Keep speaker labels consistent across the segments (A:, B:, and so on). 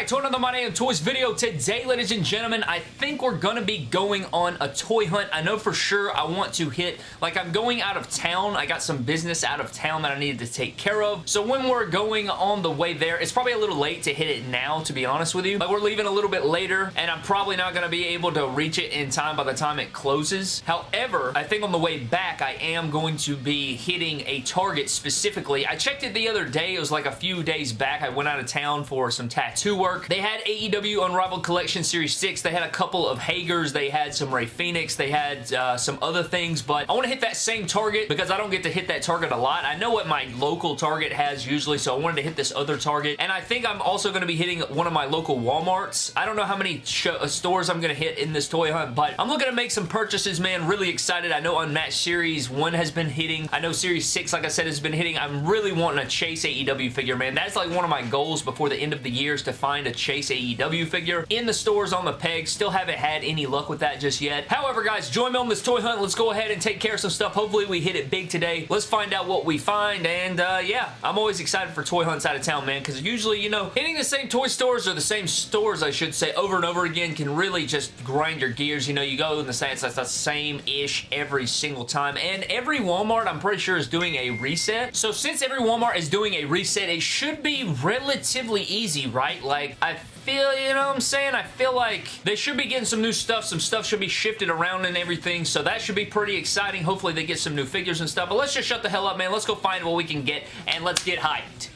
A: back to another My Damn Toys video. Today, ladies and gentlemen, I think we're going to be going on a toy hunt. I know for sure I want to hit, like I'm going out of town. I got some business out of town that I needed to take care of. So when we're going on the way there, it's probably a little late to hit it now, to be honest with you. Like we're leaving a little bit later, and I'm probably not going to be able to reach it in time by the time it closes. However, I think on the way back, I am going to be hitting a Target specifically. I checked it the other day. It was like a few days back. I went out of town for some tattoo work. They had AEW Unrivaled Collection Series 6. They had a couple of Hagers. They had some Rey Fenix. They had uh, some other things, but I want to hit that same Target because I don't get to hit that Target a lot. I know what my local Target has usually, so I wanted to hit this other Target, and I think I'm also going to be hitting one of my local Walmarts. I don't know how many uh, stores I'm going to hit in this toy hunt, but I'm looking to make some purchases, man. Really excited. I know Unmatched Series 1 has been hitting. I know Series 6, like I said, has been hitting. I'm really wanting to chase AEW figure, man. That's like one of my goals before the end of the year is to find a Chase AEW figure in the stores on the peg. Still haven't had any luck with that just yet. However, guys, join me on this toy hunt. Let's go ahead and take care of some stuff. Hopefully, we hit it big today. Let's find out what we find, and uh, yeah, I'm always excited for toy hunts out of town, man, because usually, you know, hitting the same toy stores or the same stores, I should say, over and over again can really just grind your gears. You know, you go in the same, it's the same-ish every single time, and every Walmart, I'm pretty sure, is doing a reset. So since every Walmart is doing a reset, it should be relatively easy, right? Like, I feel, you know what I'm saying? I feel like they should be getting some new stuff. Some stuff should be shifted around and everything, so that should be pretty exciting. Hopefully they get some new figures and stuff, but let's just shut the hell up, man. Let's go find what we can get, and let's get hyped.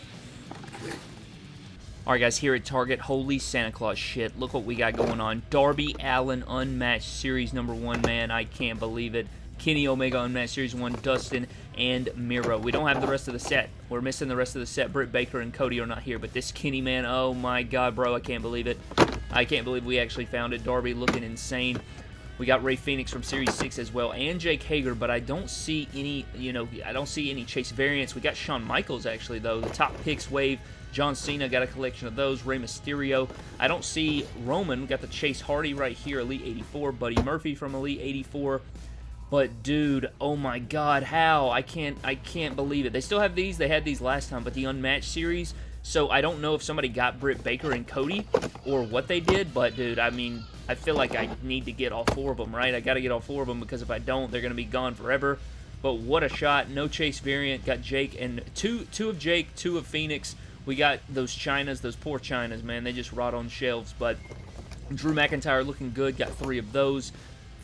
A: Alright guys, here at Target, holy Santa Claus shit, look what we got going on. Darby Allin Unmatched Series number 1, man, I can't believe it. Kenny Omega Unmatched Series 1, Dustin, and Miro. We don't have the rest of the set. We're missing the rest of the set. Britt Baker and Cody are not here, but this Kenny man, oh my god, bro, I can't believe it. I can't believe we actually found it. Darby looking insane. We got Rey Fenix from Series 6 as well, and Jake Hager, but I don't see any, you know, I don't see any Chase variants. We got Shawn Michaels, actually, though. The top picks wave. John Cena got a collection of those. Rey Mysterio. I don't see Roman. We got the Chase Hardy right here, Elite 84. Buddy Murphy from Elite 84. But dude, oh my god, how? I can't I can't believe it. They still have these. They had these last time, but the Unmatched series. So I don't know if somebody got Britt Baker and Cody or what they did, but dude, I mean, I feel like I need to get all four of them, right? I got to get all four of them because if I don't, they're going to be gone forever. But what a shot. No chase variant. Got Jake and two two of Jake, two of Fenix. We got those Chynas, those poor Chynas, man. They just rot on shelves. But Drew McIntyre looking good. Got three of those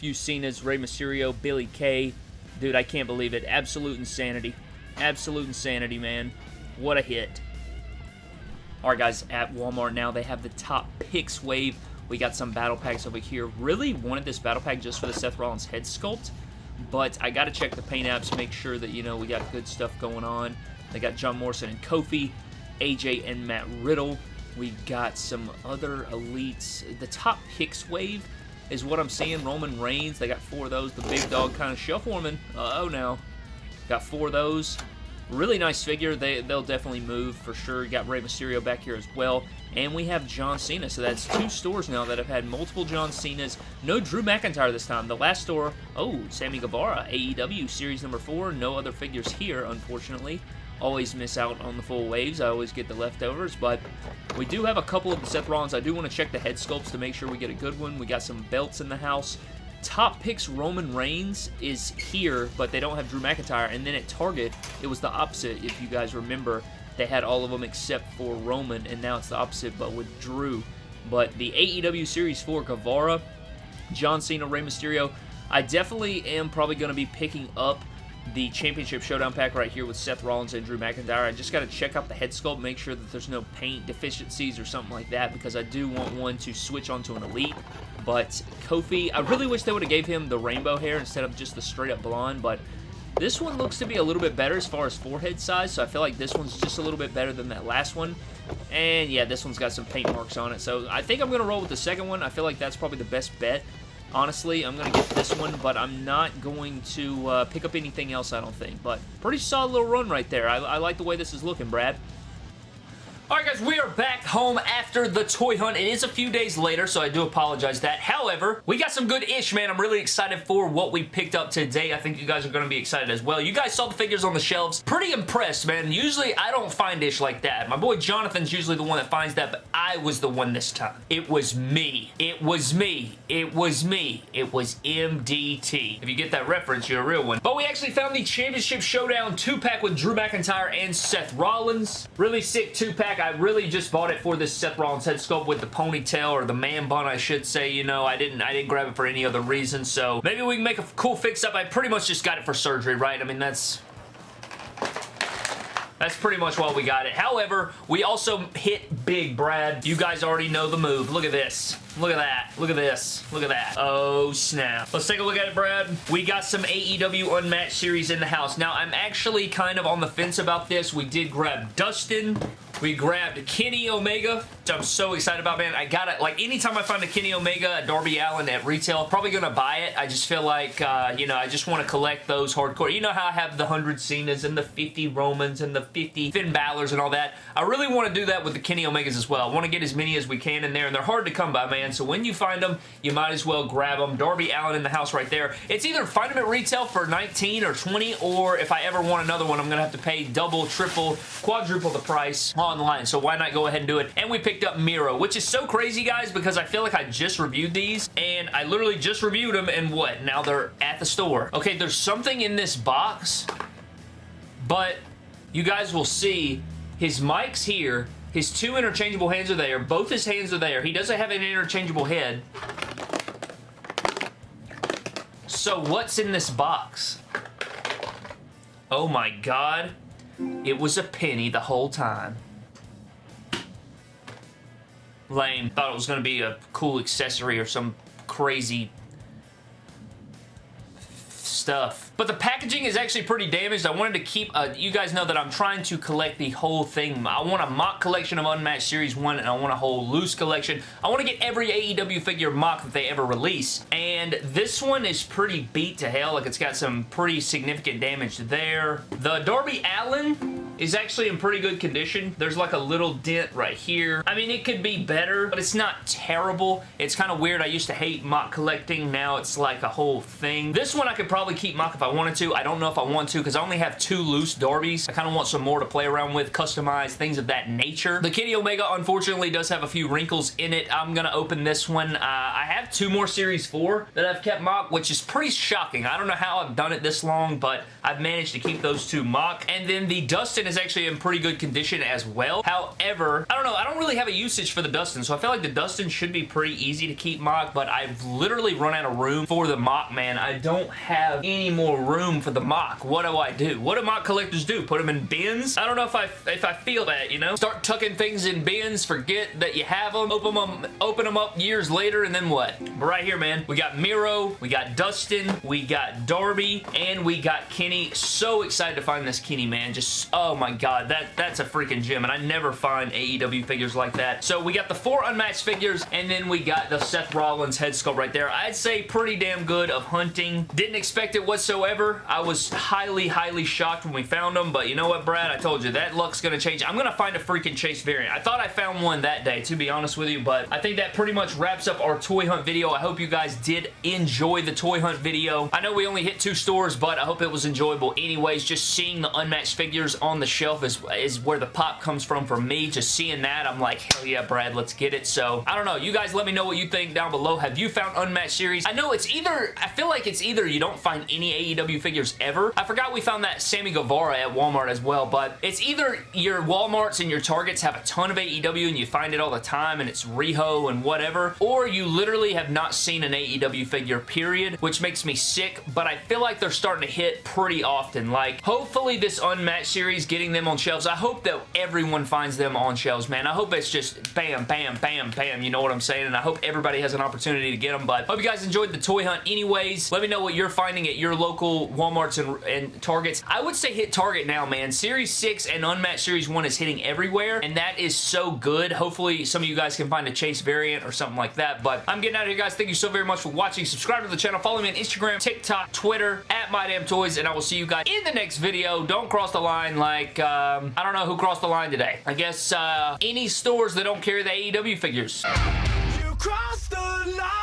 A: few Cenas, Rey Mysterio, Billie Kay. Dude, I can't believe it. Absolute insanity. Absolute insanity, man. What a hit. Alright, guys, at Walmart now, they have the top picks wave. We got some battle packs over here. Really wanted this battle pack just for the Seth Rollins head sculpt, but I got to check the paint apps, make sure that, you know, we got good stuff going on. They got John Morrison and Kofi, AJ and Matt Riddle. We got some other elites. The top picks wave is what I'm seeing. Roman Reigns, they got four of those. The big dog kind of shuffleman. Uh oh now. Got four of those. Really nice figure. They, they'll definitely move for sure. Got Rey Mysterio back here as well. And we have John Cena. So that's two stores now that have had multiple John Cenas. No Drew McIntyre this time. The last store, oh, Sammy Guevara, AEW Series number four. No other figures here, unfortunately always miss out on the full waves. I always get the leftovers, but we do have a couple of the Seth Rollins. I do want to check the head sculpts to make sure we get a good one. We got some belts in the house. Top picks Roman Reigns is here, but they don't have Drew McIntyre. And then at Target, it was the opposite, if you guys remember. They had all of them except for Roman, and now it's the opposite, but with Drew. But the AEW Series 4 Guevara, John Cena, Rey Mysterio, I definitely am probably going to be picking up the Championship Showdown pack right here with Seth Rollins and Drew McIntyre. I just got to check out the head sculpt, make sure that there's no paint deficiencies or something like that because I do want one to switch onto an Elite. But Kofi, I really wish they would have gave him the rainbow hair instead of just the straight up blonde, but this one looks to be a little bit better as far as forehead size, so I feel like this one's just a little bit better than that last one. And yeah, this one's got some paint marks on it, so I think I'm going to roll with the second one. I feel like that's probably the best bet. Honestly, I'm going to get this one, but I'm not going to uh, pick up anything else, I don't think. But pretty solid little run right there. I, I like the way this is looking, Brad. Alright guys, we are back home after the toy hunt. It is a few days later, so I do apologize that. However, we got some good ish, man. I'm really excited for what we picked up today. I think you guys are going to be excited as well. You guys saw the figures on the shelves. Pretty impressed, man. Usually, I don't find ish like that. My boy Jonathan's usually the one that finds that, but I was the one this time. It was me. It was me. It was me. It was MDT. If you get that reference, you're a real one. But we actually found the Championship Showdown 2-pack with Drew McIntyre and Seth Rollins. Really sick 2-pack. I really just bought it for this Seth Rollins head sculpt with the ponytail or the man bun, I should say. You know, I didn't I didn't grab it for any other reason, so maybe we can make a cool fix-up. I pretty much just got it for surgery, right? I mean, that's that's pretty much why we got it. However, we also hit big, Brad. You guys already know the move. Look at this. Look at that. Look at this. Look at that. Oh, snap. Let's take a look at it, Brad. We got some AEW Unmatched series in the house. Now, I'm actually kind of on the fence about this. We did grab Dustin. We grabbed Kenny Omega, which I'm so excited about, man. I got it. Like, anytime I find a Kenny Omega, a Darby Allin at retail, probably going to buy it. I just feel like, uh, you know, I just want to collect those hardcore. You know how I have the 100 Cenas and the 50 Romans and the 50 Finn Balor's and all that? I really want to do that with the Kenny Omegas as well. I want to get as many as we can in there, and they're hard to come by, man. So when you find them, you might as well grab them. Darby Allin in the house right there. It's either find them at retail for 19 or 20, or if I ever want another one, I'm going to have to pay double, triple, quadruple the price online, so why not go ahead and do it? And we picked up Miro, which is so crazy, guys, because I feel like I just reviewed these, and I literally just reviewed them, and what? Now they're at the store. Okay, there's something in this box, but you guys will see his mic's here, his two interchangeable hands are there, both his hands are there, he doesn't have an interchangeable head, so what's in this box? Oh my god. It was a penny the whole time. Lame. Thought it was going to be a cool accessory or some crazy stuff. But the packaging is actually pretty damaged. I wanted to keep, uh, you guys know that I'm trying to collect the whole thing. I want a mock collection of Unmatched Series 1 and I want a whole loose collection. I want to get every AEW figure mock that they ever release. And this one is pretty beat to hell. Like it's got some pretty significant damage there. The Darby Allin is actually in pretty good condition. There's like a little dent right here. I mean, it could be better, but it's not terrible. It's kind of weird. I used to hate mock collecting. Now it's like a whole thing. This one I could probably keep mock if I wanted to. I don't know if I want to because I only have two loose Darbys. I kind of want some more to play around with, customize, things of that nature. The Kenny Omega, unfortunately, does have a few wrinkles in it. I'm going to open this one. Uh, I have two more Series 4 that I've kept mock, which is pretty shocking. I don't know how I've done it this long, but I've managed to keep those two mock. And then the Dustin is actually in pretty good condition as well. However, I don't know. I don't really have a usage for the Dustin, so I feel like the Dustin should be pretty easy to keep mock, but I've literally run out of room for the mock, man. I don't have any more room for the mock. What do I do? What do mock collectors do? Put them in bins? I don't know if I if I feel that, you know? Start tucking things in bins, forget that you have them, open them, open them up years later, and then what? But right here, man, we got Miro, we got Dustin, we got Darby, and we got Kenny. So excited to find this Kenny, man. Just, oh my god, that that's a freaking gem, and I never find AEW figures like that. So we got the four unmatched figures, and then we got the Seth Rollins head sculpt right there. I'd say pretty damn good of hunting. Didn't expect it whatsoever. I was highly, highly shocked when we found them, but you know what, Brad? I told you, that luck's to change. I'm to find a freaking Chase variant. I thought I found one that day, to be honest with you, but I think that pretty much wraps up our toy hunt video. I hope you guys did enjoy the toy hunt video. I know we only hit two stores, but I hope it was enjoyable anyways. Just seeing the unmatched figures on the shelf is, is where the pop comes from for me. Just seeing that, I'm like, hell yeah, Brad, let's get it. So, I don't know. You guys let me know what you think down below. Have you found unmatched series? I know it's either, I feel like it's either you don't find any AEW figures ever. I forgot we found that Sammy Guevara at Walmart as well, but it's either your Walmarts and your Targets have a ton of AEW and you find it all the time and it's Riho and whatever, or you literally have not seen an AEW figure, period, which makes me sick, but I feel like they're starting to hit pretty often. Like, hopefully this Unmatched series, getting them on shelves, I hope that everyone finds them on shelves, man. I hope it's just bam, bam, bam, bam, you know what I'm saying? And I hope everybody has an opportunity to get them, but hope you guys enjoyed the toy hunt anyways. Let me know what you're finding at your local Walmarts and, and Targets. I would say hit Target now, man. Series 6 and Unmatched Series 1 is hitting everywhere, and that is so good. Hopefully, some of you guys can find a Chase variant or something like that, but I'm getting out of here, guys. Thank you so very much for watching. Subscribe to the channel. Follow me on Instagram, TikTok, Twitter, at MyDamnToys, and I will see you guys in the next video. Don't cross the line like like, um, I don't know who crossed the line today. I guess uh, any stores that don't carry the AEW figures.
B: You crossed the line.